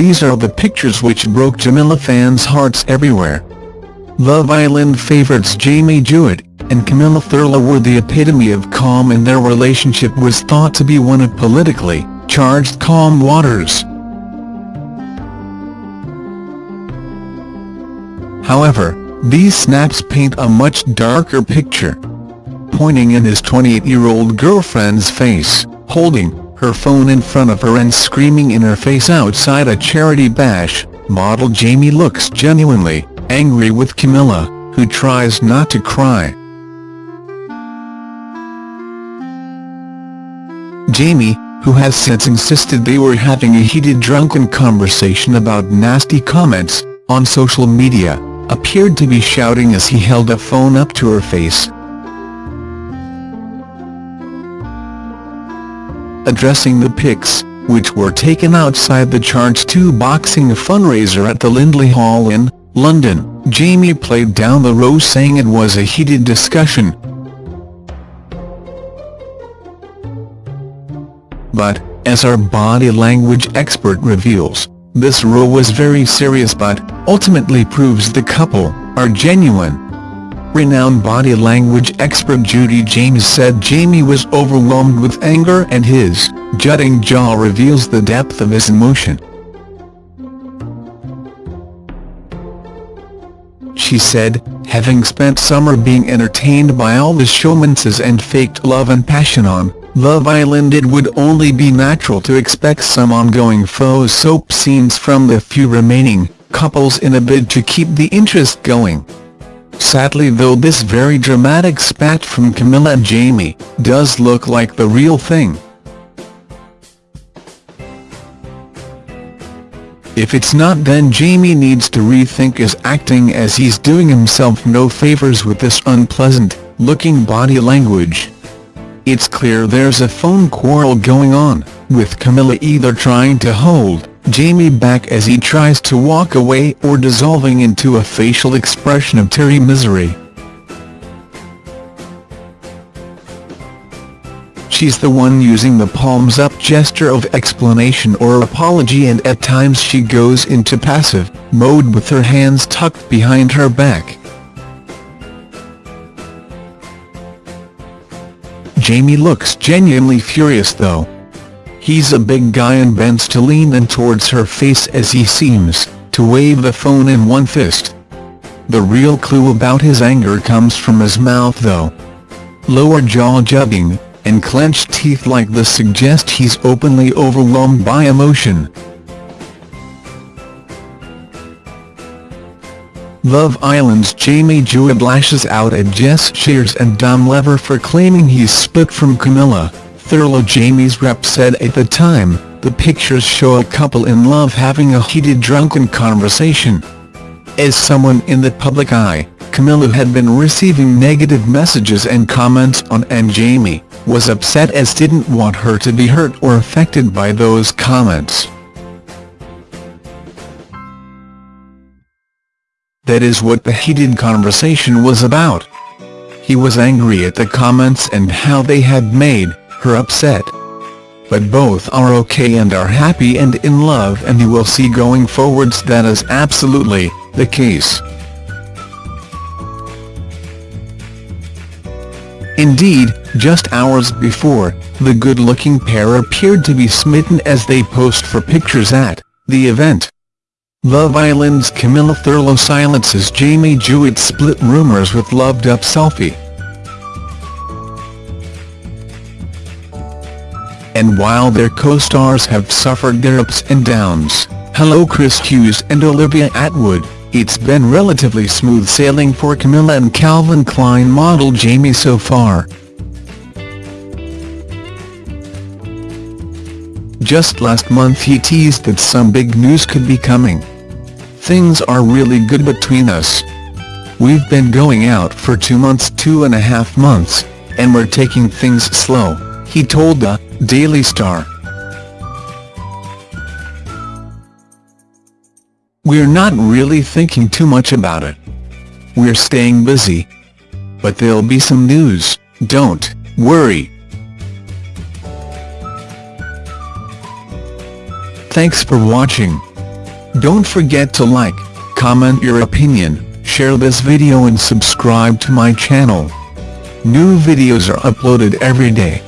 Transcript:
these are the pictures which broke Jamila fans' hearts everywhere. Love Island favorites Jamie Jewitt and Camilla Thurlow were the epitome of calm and their relationship was thought to be one of politically charged calm waters. However, these snaps paint a much darker picture. Pointing in his 28-year-old girlfriend's face, holding her phone in front of her and screaming in her face outside a charity bash, model Jamie looks genuinely angry with Camilla, who tries not to cry. Jamie, who has since insisted they were having a heated drunken conversation about nasty comments, on social media, appeared to be shouting as he held a phone up to her face. Addressing the pics, which were taken outside the Charge 2 boxing fundraiser at the Lindley Hall in London, Jamie played down the row saying it was a heated discussion, But, as our body language expert reveals, this row was very serious but, ultimately proves the couple, are genuine. Renowned body language expert Judy James said Jamie was overwhelmed with anger and his jutting jaw reveals the depth of his emotion. She said, having spent summer being entertained by all the showmances and faked love and passion on Love Island it would only be natural to expect some ongoing faux soap scenes from the few remaining couples in a bid to keep the interest going. Sadly though this very dramatic spat from Camilla and Jamie does look like the real thing. If it's not then Jamie needs to rethink his acting as he's doing himself no favours with this unpleasant looking body language. It's clear there's a phone quarrel going on, with Camilla either trying to hold Jamie back as he tries to walk away or dissolving into a facial expression of teary misery. She's the one using the palms up gesture of explanation or apology and at times she goes into passive mode with her hands tucked behind her back. Jamie looks genuinely furious though. He's a big guy and bends to lean in towards her face as he seems to wave the phone in one fist. The real clue about his anger comes from his mouth though. Lower jaw jutting, and clenched teeth like this suggest he's openly overwhelmed by emotion. Love Island's Jamie Jewitt lashes out at Jess Shears and Dom Lever for claiming he's split from Camilla. Thurlow Jamie's rep said at the time, the pictures show a couple in love having a heated drunken conversation. As someone in the public eye, Camilla had been receiving negative messages and comments on and Jamie was upset as didn't want her to be hurt or affected by those comments. That is what the heated conversation was about. He was angry at the comments and how they had made her upset. But both are okay and are happy and in love and you will see going forwards that is absolutely the case. Indeed, just hours before, the good-looking pair appeared to be smitten as they posed for pictures at the event. Love Island's Camilla Thurlow silences Jamie Jewitt's split rumours with loved-up selfie. And while their co-stars have suffered their ups and downs, hello Chris Hughes and Olivia Attwood, it's been relatively smooth sailing for Camilla and Calvin Klein model Jamie so far. Just last month he teased that some big news could be coming. Things are really good between us. We've been going out for two months two and a half months, and we're taking things slow, he told the Daily Star. We're not really thinking too much about it. We're staying busy. But there'll be some news, don't worry. Thanks for watching. Don't forget to like, comment your opinion, share this video and subscribe to my channel. New videos are uploaded every day.